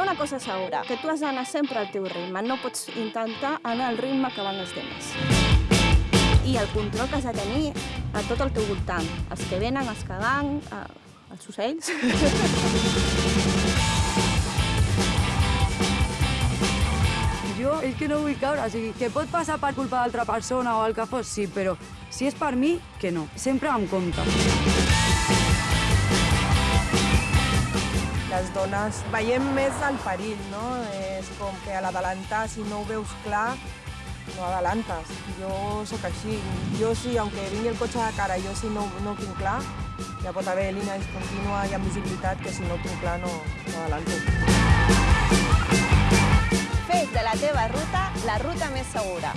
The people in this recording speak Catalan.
una cosa segura, que tu has d'anar sempre al teu ritme, no pots intentar anar al ritme que van els demés. I el control que has de tenir a tot el teu voltant, els que venen, els que van, els ocells. Jo és que no vull caure, o sigui, que pot passar per culpa d'altra persona o el que fos, sí, però si és per mi, que no. Sempre amb compte. Les dones veiem més el perill, no? És com que a l'adelantar, si no ho veus clar, no adelantes. Jo sóc així. Jo sí, aunque vingui el cotxe de cara, jo si no, no ho tinc clar, ja pot haver línies contínua i amb visibilitat que si no ho tinc clar no, no adelanto. Fes de la teva ruta la ruta més segura.